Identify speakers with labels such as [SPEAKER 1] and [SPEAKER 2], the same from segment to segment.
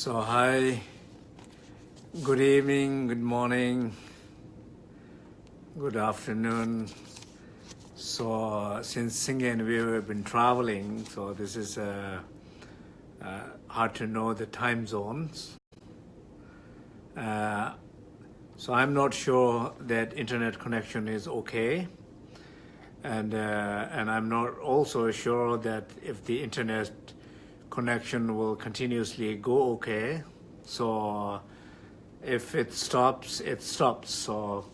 [SPEAKER 1] So hi, good evening, good morning, good afternoon. So uh, since Singh and we have been traveling, so this is uh, uh, hard to know the time zones. Uh, so I'm not sure that internet connection is okay. And, uh, and I'm not also sure that if the internet connection will continuously go okay. So if it stops, it stops. So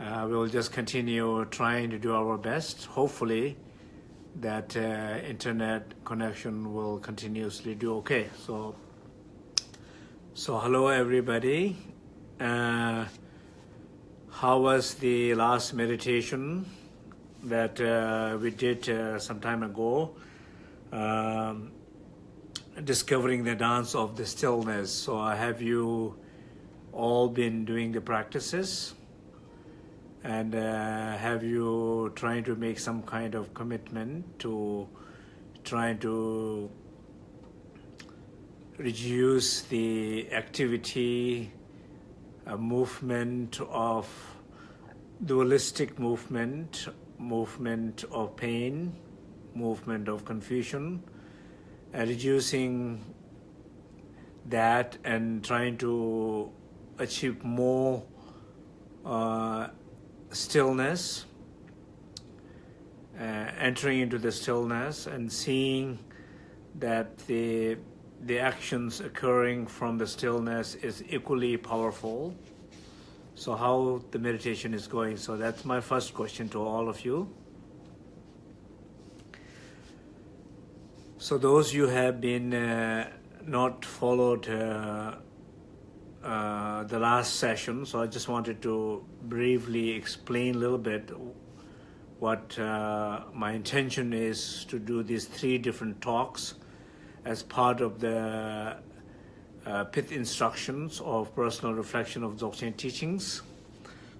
[SPEAKER 1] uh, we'll just continue trying to do our best. Hopefully that uh, internet connection will continuously do okay. So, so hello everybody. Uh, how was the last meditation that uh, we did uh, some time ago? Um, discovering the dance of the stillness. So have you all been doing the practices? And uh, have you trying to make some kind of commitment to trying to reduce the activity, uh, movement of dualistic movement, movement of pain, movement of confusion, reducing that and trying to achieve more uh, stillness, uh, entering into the stillness and seeing that the the actions occurring from the stillness is equally powerful. So how the meditation is going. So that's my first question to all of you. So those you have been uh, not followed uh, uh, the last session, so I just wanted to briefly explain a little bit what uh, my intention is to do these three different talks as part of the uh, pith instructions of personal reflection of Dzogchen teachings.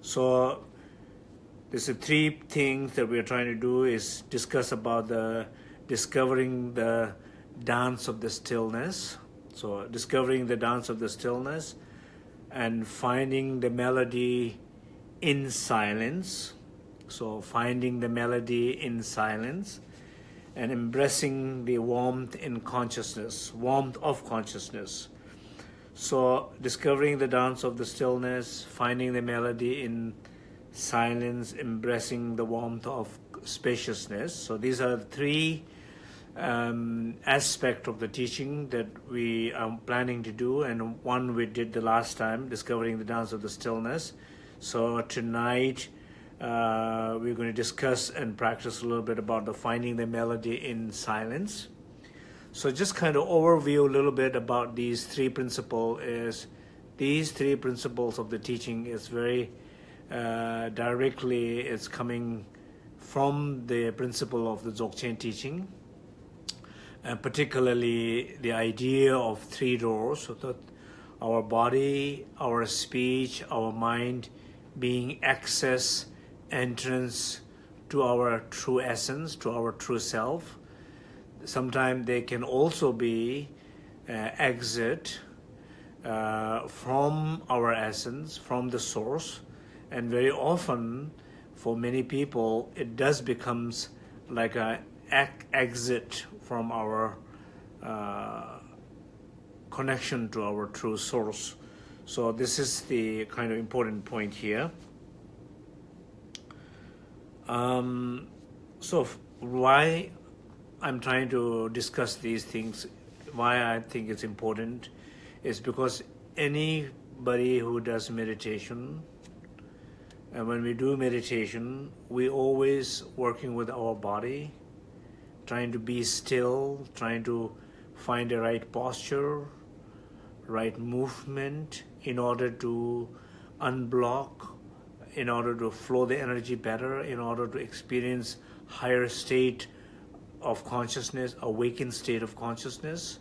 [SPEAKER 1] So there's three things that we're trying to do is discuss about the discovering the dance of the stillness. So discovering the dance of the stillness and finding the melody in silence. So finding the melody in silence and embracing the warmth in consciousness, warmth of consciousness. So discovering the dance of the stillness, finding the melody in silence, embracing the warmth of spaciousness. So these are three um, aspect of the teaching that we are planning to do and one we did the last time discovering the dance of the stillness. So tonight uh, we're going to discuss and practice a little bit about the finding the melody in silence. So just kind of overview a little bit about these three principles is these three principles of the teaching is very uh, directly it's coming from the principle of the Dzogchen teaching and particularly the idea of three doors, so that our body, our speech, our mind being access, entrance to our true essence, to our true self. Sometimes they can also be uh, exit uh, from our essence, from the source, and very often for many people it does becomes like a exit from our uh, connection to our true source. So this is the kind of important point here. Um, so why I'm trying to discuss these things, why I think it's important, is because anybody who does meditation, and when we do meditation, we always working with our body, trying to be still, trying to find the right posture, right movement in order to unblock, in order to flow the energy better, in order to experience higher state of consciousness, awakened state of consciousness.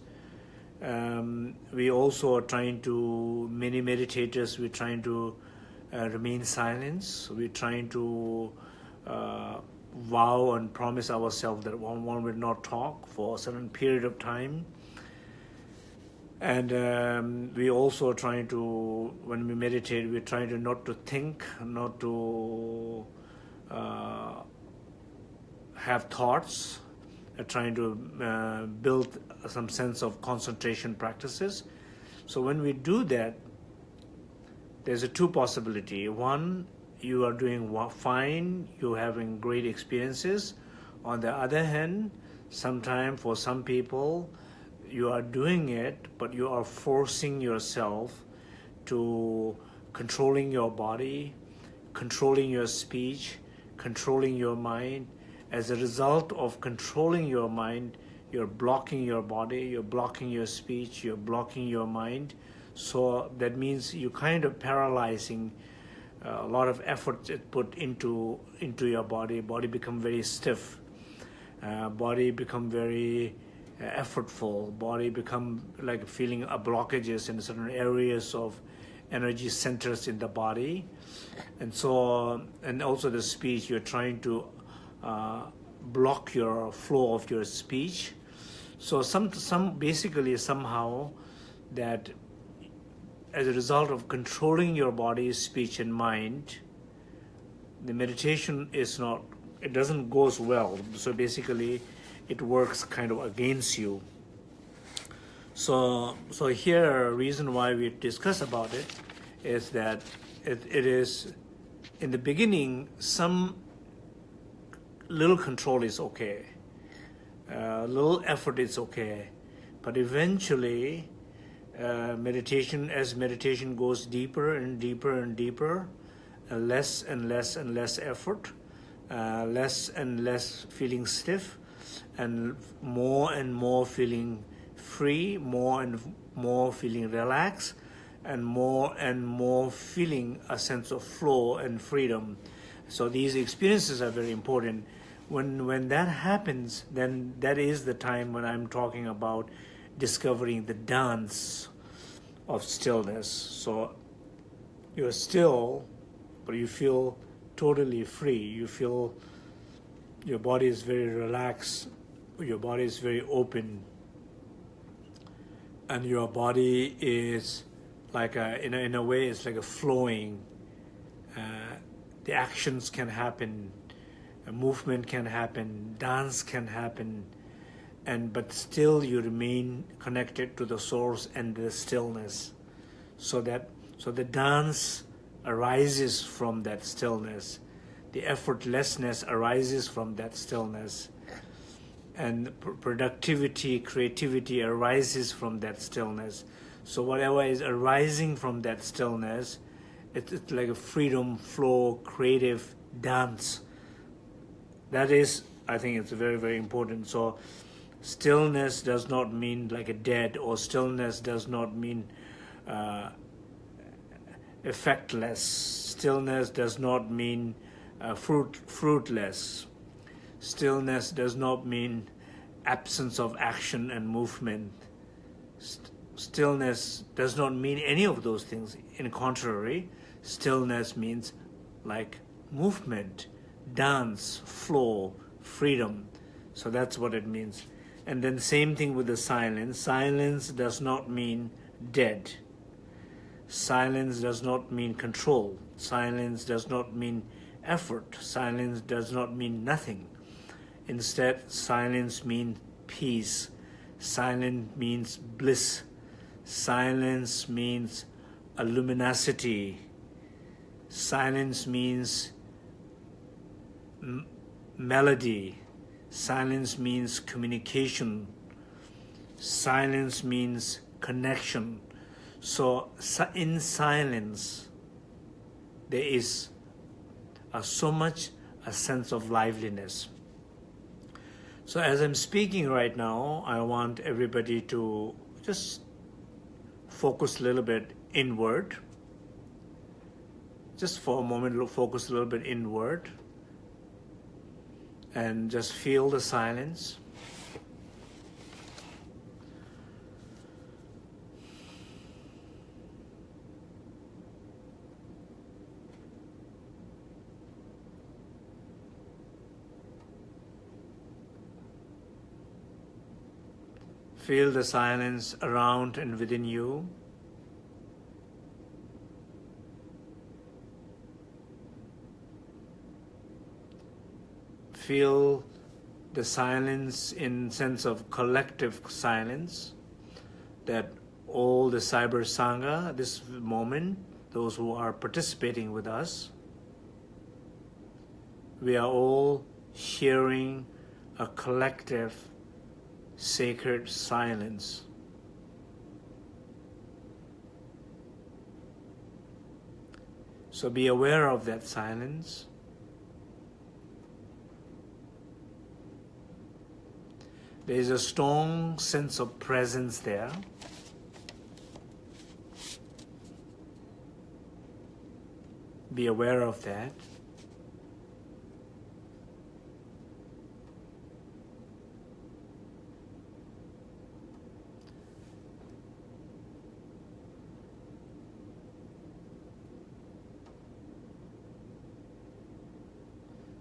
[SPEAKER 1] Um, we also are trying to, many meditators, we're trying to uh, remain silent. We're trying to uh, vow and promise ourselves that one, one will not talk for a certain period of time. and um, we also are trying to when we meditate we're trying to not to think not to uh, have thoughts. Trying to uh, build some sense of concentration practices. So when we do that there's a two possibility. One you are doing fine you're having great experiences on the other hand sometimes for some people you are doing it, but you are forcing yourself to controlling your body, controlling your speech, controlling your mind. As a result of controlling your mind, you're blocking your body, you're blocking your speech, you're blocking your mind. So that means you're kind of paralyzing a lot of effort is put into into your body. Body become very stiff. Uh, body become very effortful body become like feeling blockages in certain areas of energy centers in the body and so and also the speech you're trying to uh, block your flow of your speech so some some basically somehow that as a result of controlling your body speech and mind the meditation is not it doesn't goes well so basically it works kind of against you. So, so here, a reason why we discuss about it is that it, it is, in the beginning, some little control is okay. Uh, little effort is okay. But eventually, uh, meditation, as meditation goes deeper and deeper and deeper, uh, less and less and less effort, uh, less and less feeling stiff, and more and more feeling free, more and more feeling relaxed, and more and more feeling a sense of flow and freedom. So these experiences are very important. When, when that happens, then that is the time when I'm talking about discovering the dance of stillness. So you're still, but you feel totally free. You feel your body is very relaxed your body is very open and your body is like a, in, a, in a way it's like a flowing uh, the actions can happen a movement can happen dance can happen and but still you remain connected to the source and the stillness so that so the dance arises from that stillness the effortlessness arises from that stillness and productivity, creativity arises from that stillness. So whatever is arising from that stillness, it's, it's like a freedom, flow, creative dance. That is, I think it's very, very important. So stillness does not mean like a dead or stillness does not mean uh, effectless. Stillness does not mean uh, fruit, fruitless Stillness does not mean absence of action and movement. St stillness does not mean any of those things. In contrary, stillness means like movement, dance, flow, freedom. So that's what it means. And then same thing with the silence. Silence does not mean dead. Silence does not mean control. Silence does not mean effort. Silence does not mean nothing. Instead, silence means peace. Silence means bliss. Silence means a luminosity. Silence means melody. Silence means communication. Silence means connection. So in silence, there is uh, so much a sense of liveliness. So as I'm speaking right now, I want everybody to just focus a little bit inward. Just for a moment, focus a little bit inward. And just feel the silence. Feel the silence around and within you. Feel the silence in sense of collective silence that all the cyber sangha this moment those who are participating with us we are all sharing a collective sacred silence. So be aware of that silence There is a strong sense of presence there. Be aware of that.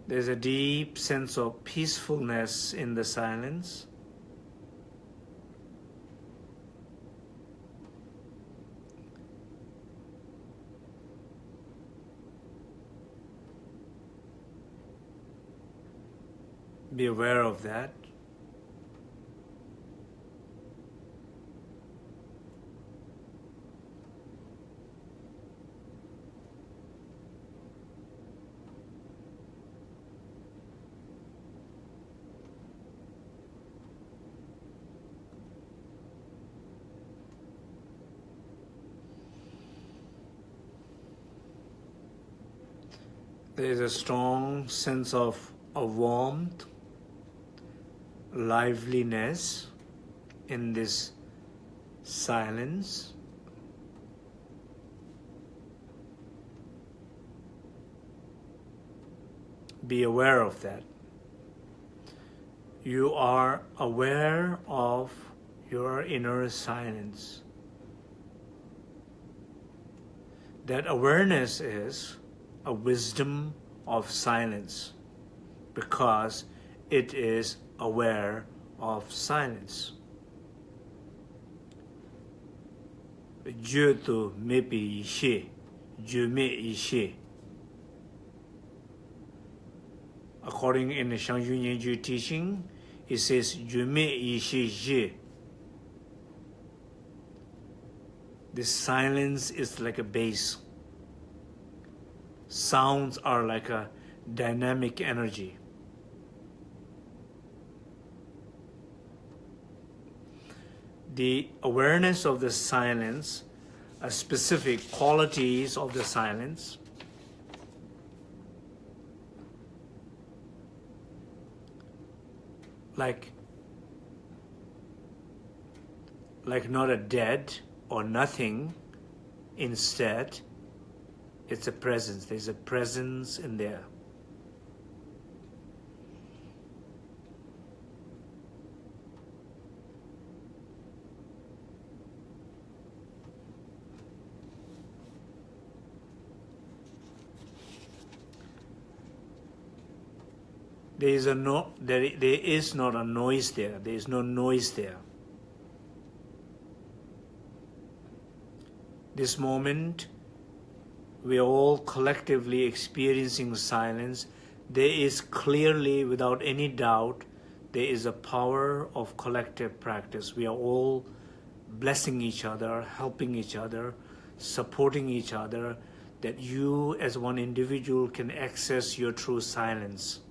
[SPEAKER 1] There's a deep sense of peacefulness in the silence. Be aware of that. There is a strong sense of, of warmth liveliness in this silence. Be aware of that. You are aware of your inner silence. That awareness is a wisdom of silence because it is aware of silence. To. According in the Shang Yunyan teaching, it says je. This silence is like a bass. Sounds are like a dynamic energy. The awareness of the silence, specific qualities of the silence, like like not a dead or nothing. Instead it's a presence. There's a presence in there there is a no there, there is not a noise there. There is no noise there. This moment we are all collectively experiencing silence. There is clearly without any doubt there is a power of collective practice. We are all blessing each other helping each other supporting each other that you as one individual can access your true silence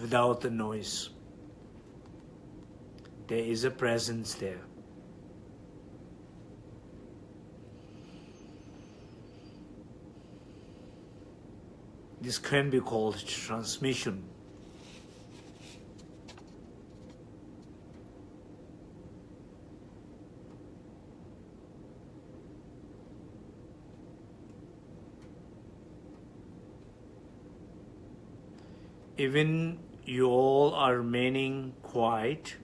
[SPEAKER 1] without the noise. There is a presence there. This can be called transmission. Even you all are remaining quiet,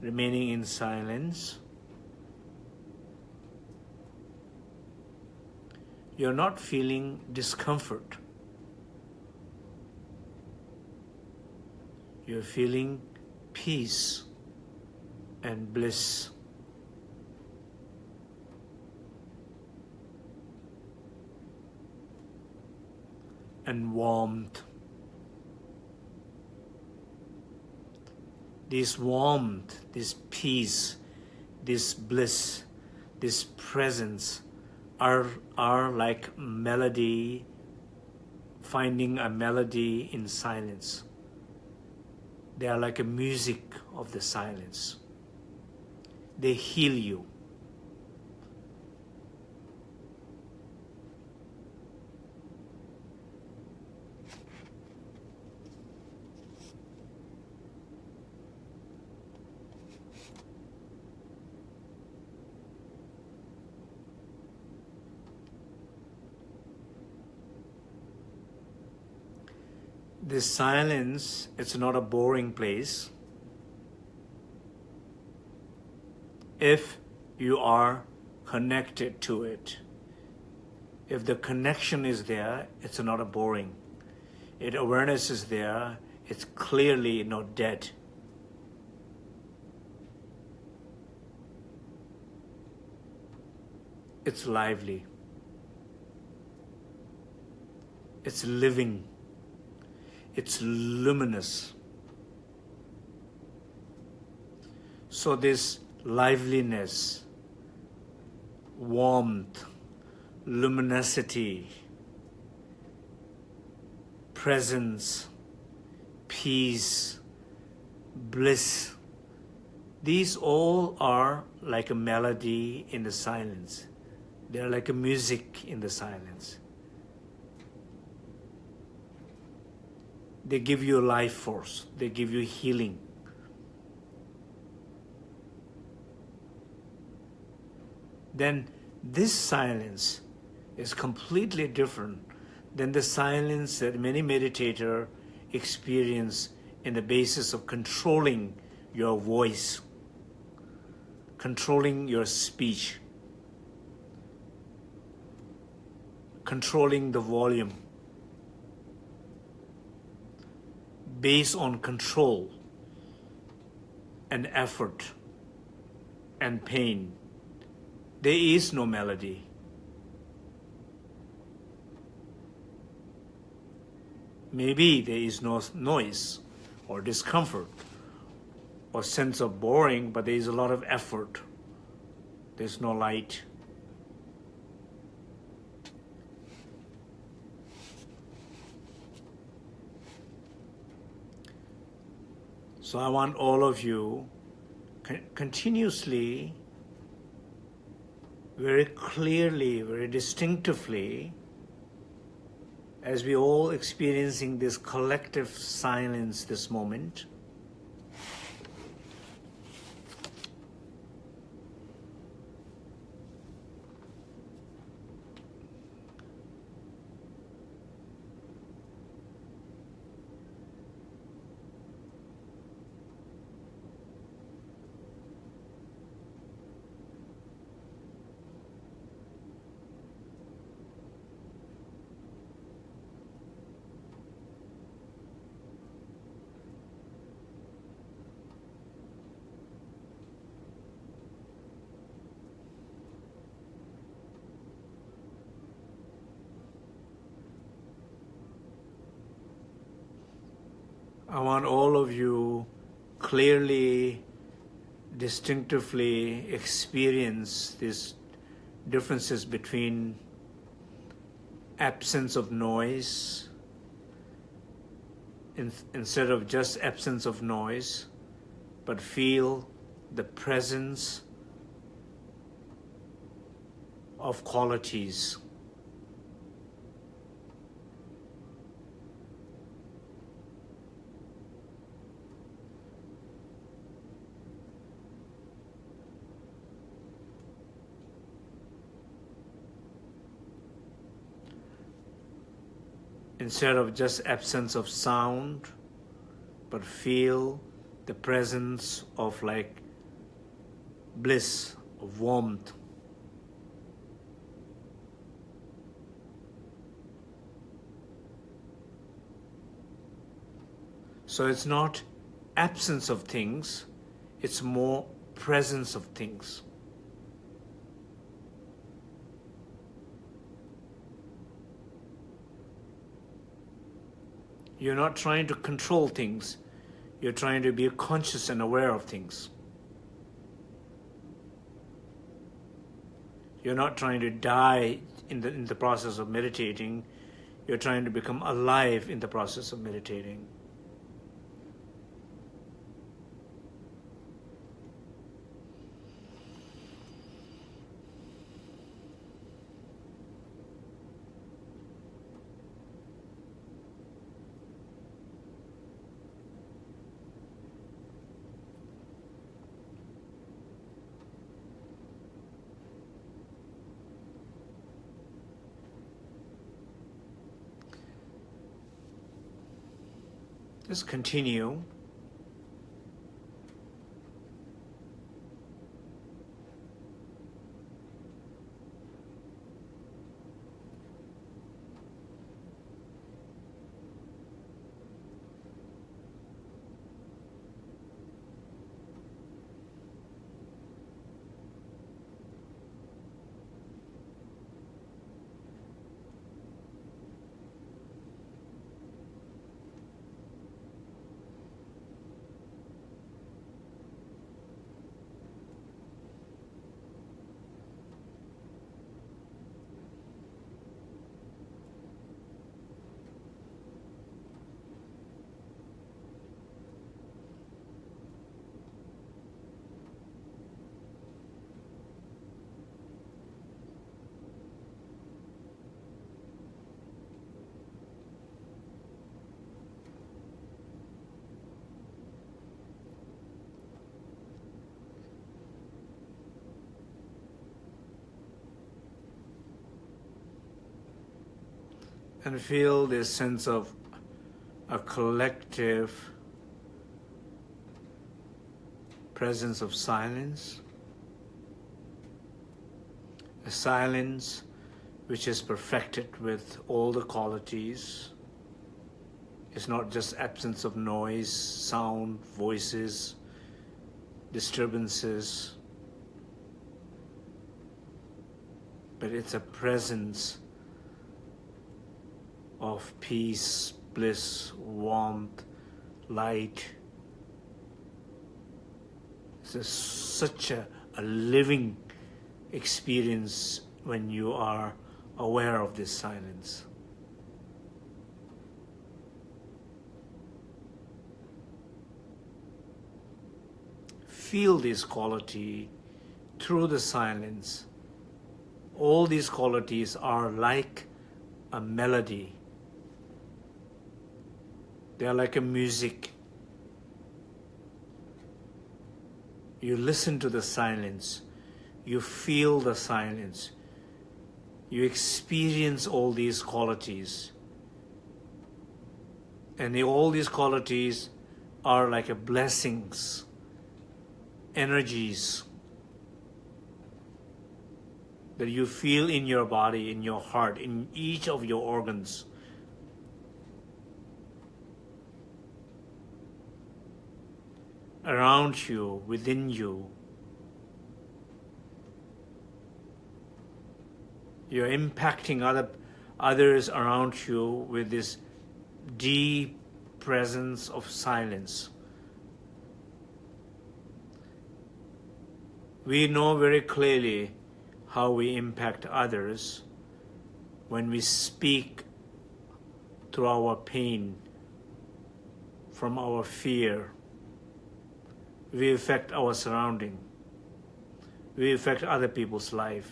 [SPEAKER 1] remaining in silence, you're not feeling discomfort. You're feeling peace. and bliss. And warmth. This warmth, this peace, this bliss, this presence are, are like melody, finding a melody in silence. They are like a music of the silence. They heal you. This silence, it's not a boring place. If you are connected to it. If the connection is there, it's not a boring. If awareness is there, it's clearly not dead. It's lively. It's living. It's luminous. So this liveliness, warmth, luminosity, presence, peace, bliss, these all are like a melody in the silence. They're like a music in the silence. They give you life force. They give you healing. Then this silence is completely different than the silence that many meditators experience in the basis of controlling your voice, controlling your speech, controlling the volume. Based on control and effort and pain. There is no melody. Maybe there is no noise or discomfort or sense of boring, but there is a lot of effort. There's no light. So I want all of you continuously, very clearly, very distinctively, as we all experiencing this collective silence this moment, want all of you clearly, distinctively experience these differences between absence of noise in, instead of just absence of noise, but feel the presence of qualities instead of just absence of sound, but feel the presence of like bliss, of warmth. So it's not absence of things, it's more presence of things. You're not trying to control things. You're trying to be conscious and aware of things. You're not trying to die in the, in the process of meditating. You're trying to become alive in the process of meditating. Just continue. And feel this sense of a collective presence of silence, a silence which is perfected with all the qualities. It's not just absence of noise, sound, voices, disturbances, but it's a presence of peace, bliss, warmth, light. It's such a, a living experience when you are aware of this silence. Feel this quality through the silence. All these qualities are like a melody they are like a music. You listen to the silence. You feel the silence. You experience all these qualities. And all these qualities are like a blessings, energies that you feel in your body, in your heart, in each of your organs. Around you, within you. You're impacting other, others around you with this deep presence of silence. We know very clearly how we impact others when we speak through our pain, from our fear, we affect our surrounding. We affect other people's life.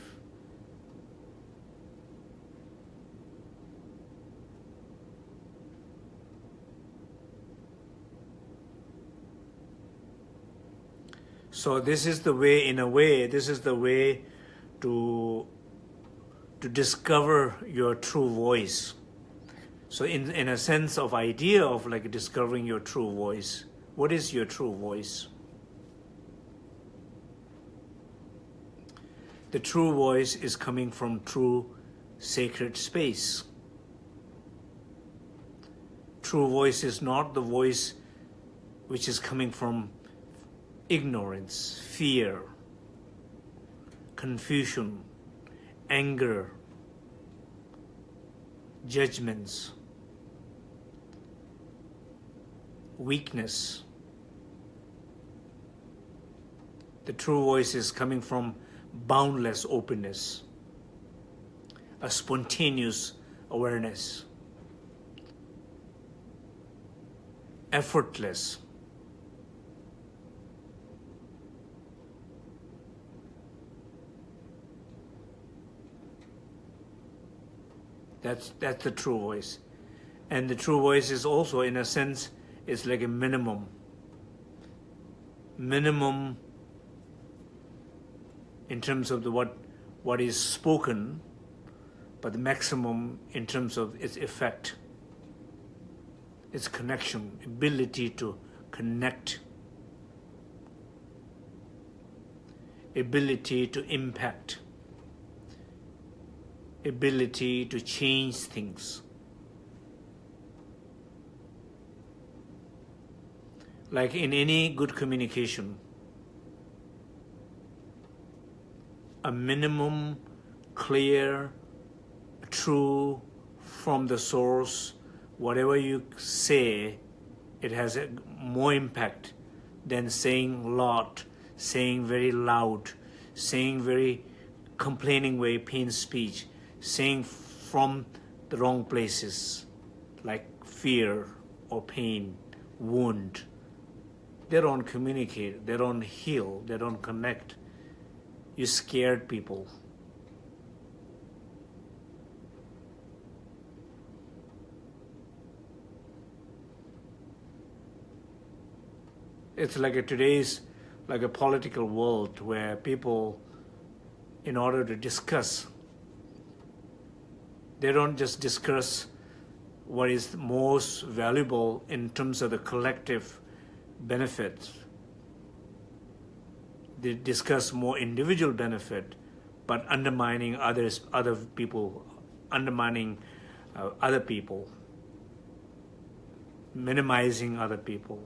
[SPEAKER 1] So this is the way, in a way, this is the way to, to discover your true voice. So in, in a sense of idea of like discovering your true voice, what is your true voice? The true voice is coming from true sacred space. True voice is not the voice which is coming from ignorance, fear, confusion, anger, judgments, weakness. The true voice is coming from boundless openness, a spontaneous awareness, effortless. That's, that's the true voice. And the true voice is also, in a sense, is like a minimum. Minimum in terms of the what, what is spoken, but the maximum in terms of its effect, its connection, ability to connect, ability to impact ability to change things. Like in any good communication, a minimum, clear, true, from the source, whatever you say, it has a more impact than saying a lot, saying very loud, saying very complaining way, pain speech saying from the wrong places, like fear or pain, wound. They don't communicate, they don't heal, they don't connect. You scared people. It's like a today's like a political world where people, in order to discuss they don't just discuss what is most valuable in terms of the collective benefits. They discuss more individual benefit, but undermining others, other people, undermining uh, other people, minimizing other people.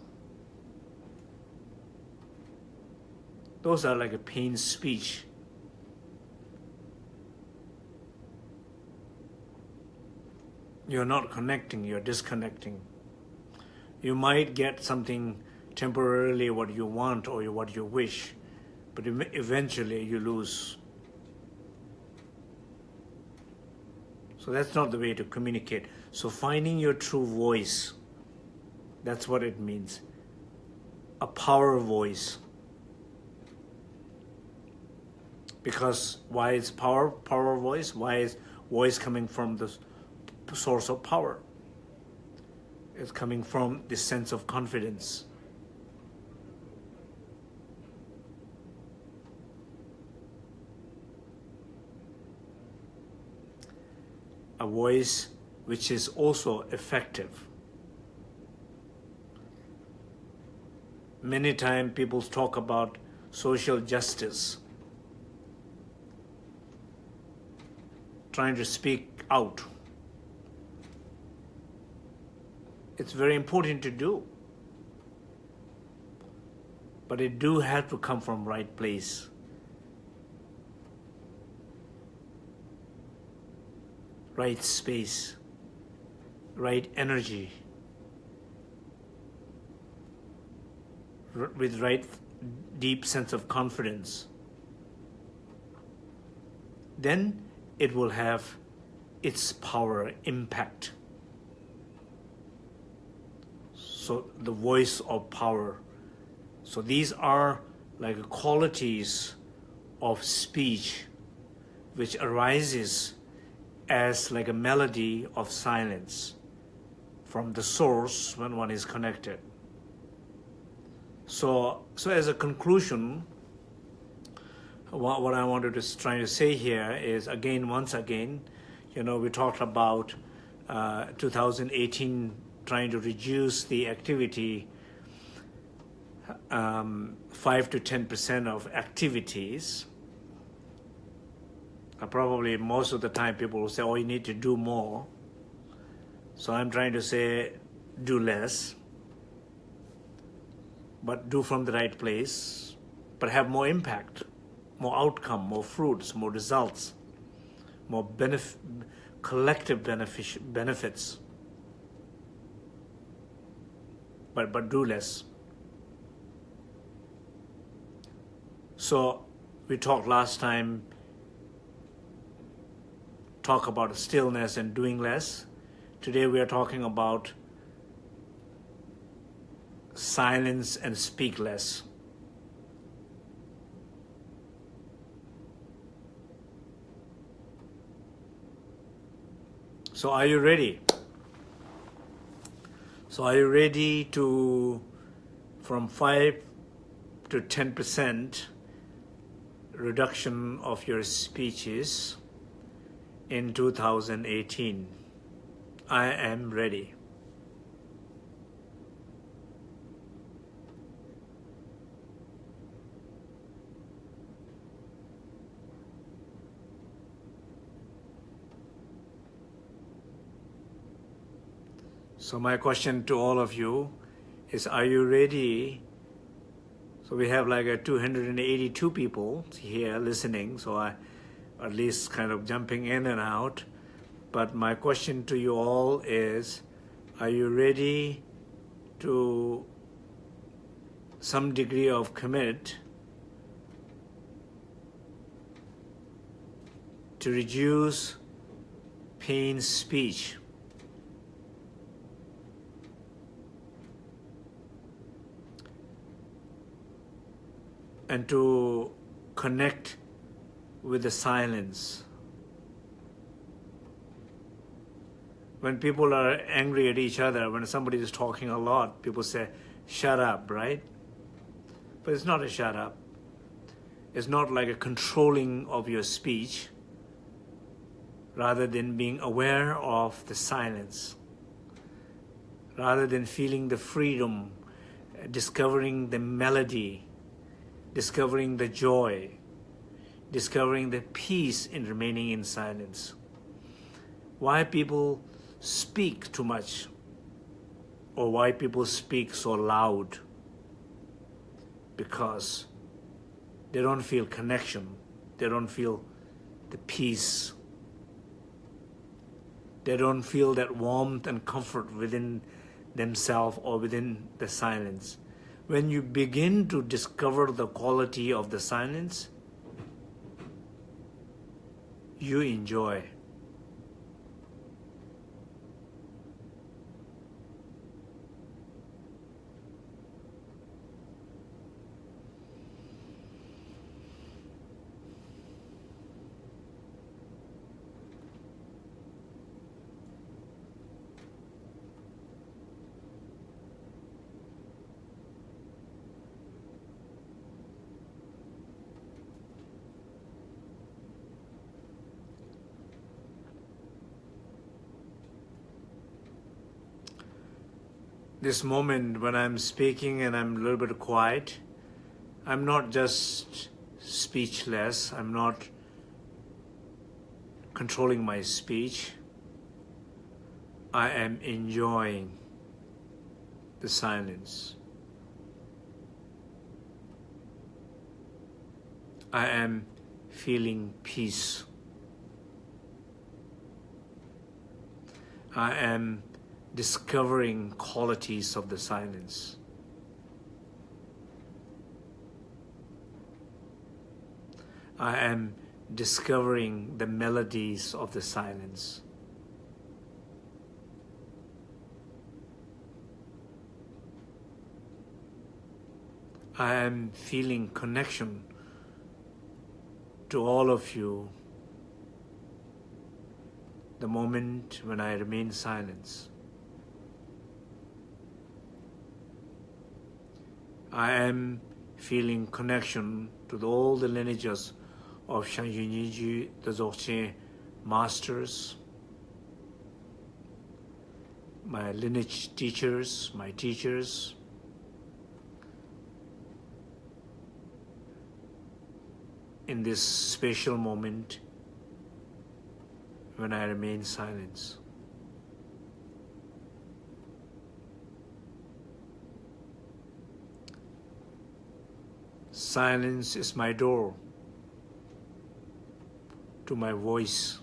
[SPEAKER 1] Those are like a pain speech you're not connecting, you're disconnecting. You might get something temporarily what you want or what you wish, but eventually you lose. So that's not the way to communicate. So finding your true voice, that's what it means. A power voice. Because why is power power voice? Why is voice coming from the source of power. It's coming from this sense of confidence. A voice which is also effective. Many times people talk about social justice, trying to speak out it's very important to do. But it do have to come from right place. Right space, right energy, with right deep sense of confidence. Then it will have its power impact. so the voice of power. So these are like qualities of speech which arises as like a melody of silence from the source when one is connected. So, so as a conclusion, what, what I wanted to try to say here is again, once again, you know, we talked about uh, 2018 trying to reduce the activity um, 5 to 10% of activities. Uh, probably most of the time people will say, oh, you need to do more. So I'm trying to say, do less. but do from the right place, but have more impact, more outcome, more fruits, more results, more benef- collective benefic- benefits, but, but do less. So we talked last time, talk about stillness and doing less. Today we are talking about silence and speak less. So are you ready? So are you ready to, from 5 to 10% reduction of your speeches in 2018? I am ready. So my question to all of you is, are you ready? So we have like a 282 people here listening, so I at least kind of jumping in and out. But my question to you all is, are you ready to some degree of commit to reduce pain speech? and to connect with the silence. When people are angry at each other, when somebody is talking a lot, people say, shut up, right? But it's not a shut up. It's not like a controlling of your speech, rather than being aware of the silence, rather than feeling the freedom, discovering the melody, discovering the joy, discovering the peace in remaining in silence. Why people speak too much or why people speak so loud? Because they don't feel connection, they don't feel the peace, they don't feel that warmth and comfort within themselves or within the silence when you begin to discover the quality of the silence, you enjoy. This moment when I'm speaking and I'm a little bit quiet, I'm not just speechless, I'm not controlling my speech. I am enjoying the silence. I am feeling peace. I am discovering qualities of the silence. I am discovering the melodies of the silence. I am feeling connection to all of you the moment when I remain silent. I am feeling connection to all the lineages of Shangyu Niju, the Dzogchen masters, my lineage teachers, my teachers, in this special moment when I remain silent. Silence is my door to my voice.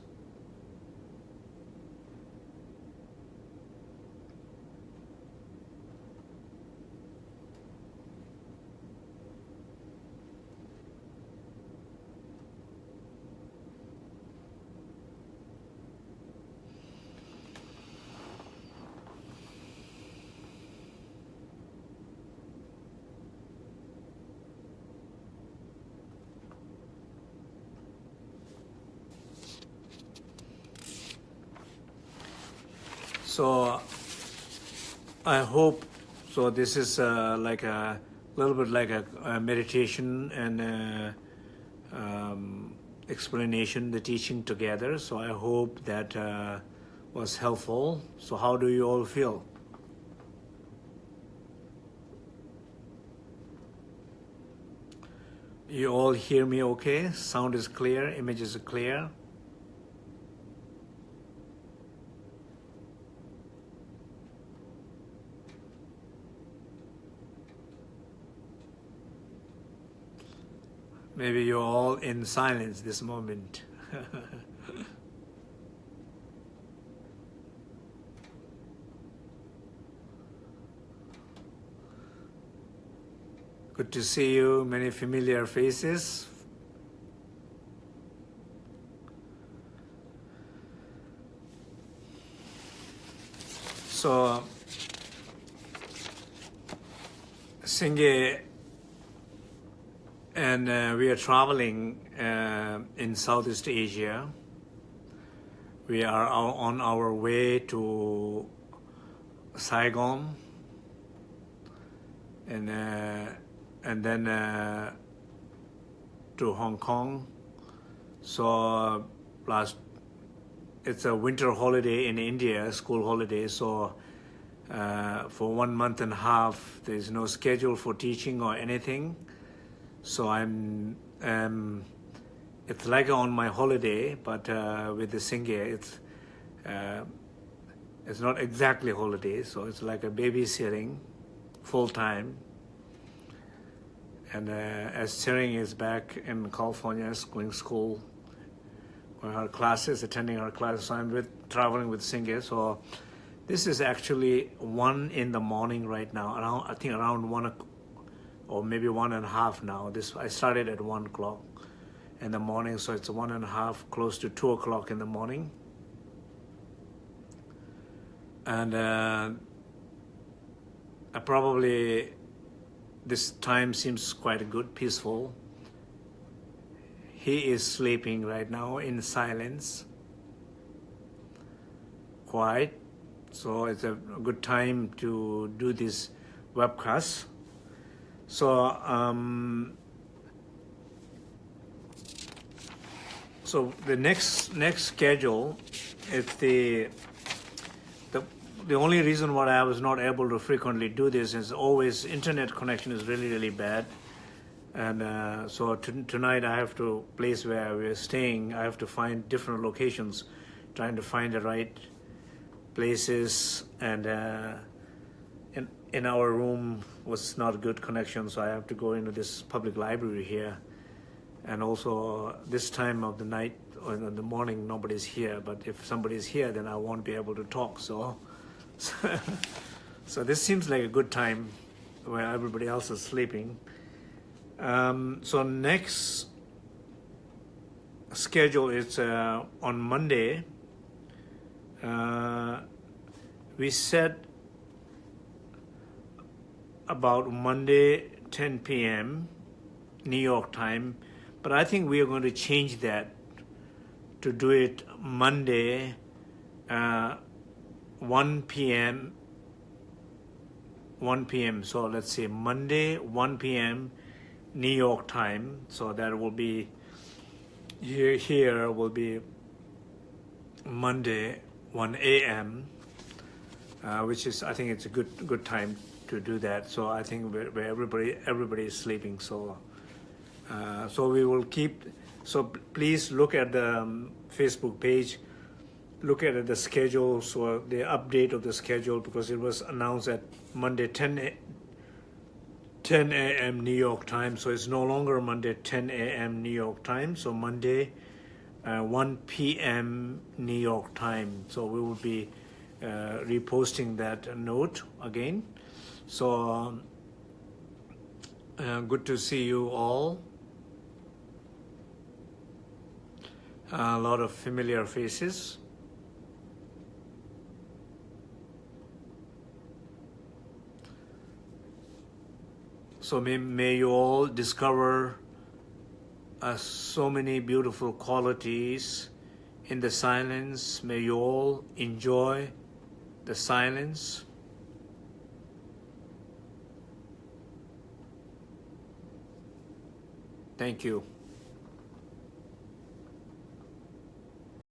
[SPEAKER 1] So I hope, so this is uh, like a little bit like a, a meditation and a, um, explanation, the teaching together. So I hope that uh, was helpful. So how do you all feel? You all hear me okay? Sound is clear, images are clear. Maybe you're all in silence this moment. Good to see you, many familiar faces. So, Senghe and uh, we are traveling uh, in Southeast Asia. We are on our way to Saigon and uh, and then uh, to Hong Kong. So last it's a winter holiday in India, school holiday. So uh, for one month and a half, there is no schedule for teaching or anything. So I'm, um, it's like on my holiday, but uh, with the Senghe, it's, uh, it's not exactly holiday, so it's like a babysitting full time. And uh, as Tsering is back in California, going school, going her classes, attending her classes, so I'm with, traveling with Senghe. So this is actually one in the morning right now, around, I think around one or maybe one and a half now. This I started at one o'clock in the morning, so it's one and a half, close to two o'clock in the morning. And uh, I probably, this time seems quite good, peaceful. He is sleeping right now in silence, quiet. So it's a good time to do this webcast. So, um, so the next next schedule, if the the the only reason why I was not able to frequently do this is always internet connection is really really bad, and uh, so tonight I have to place where we're staying. I have to find different locations, trying to find the right places and. Uh, in our room was not a good connection, so I have to go into this public library here. And also this time of the night or in the morning, nobody's here. But if somebody's here, then I won't be able to talk. So, so this seems like a good time where everybody else is sleeping. Um, so next schedule is uh, on Monday. Uh, we set about Monday 10 p.m. New York time, but I think we are going to change that to do it Monday uh, 1 p.m. 1 p.m. So let's say Monday 1 p.m. New York time. So that will be here. Here will be Monday 1 a.m. Uh, which is I think it's a good good time to do that. So I think where, everybody everybody is sleeping. So uh, so we will keep. So please look at the um, Facebook page. Look at the schedule, so the update of the schedule because it was announced at Monday 10 10 10 a.m. New York time. So it's no longer Monday 10 a.m. New York time. So Monday uh, 1 p.m. New York time. So we will be uh, reposting that note again. So uh, good to see you all. a lot of familiar faces. So may, may you all discover uh, so many beautiful qualities in the silence. May you all enjoy the silence. Thank you.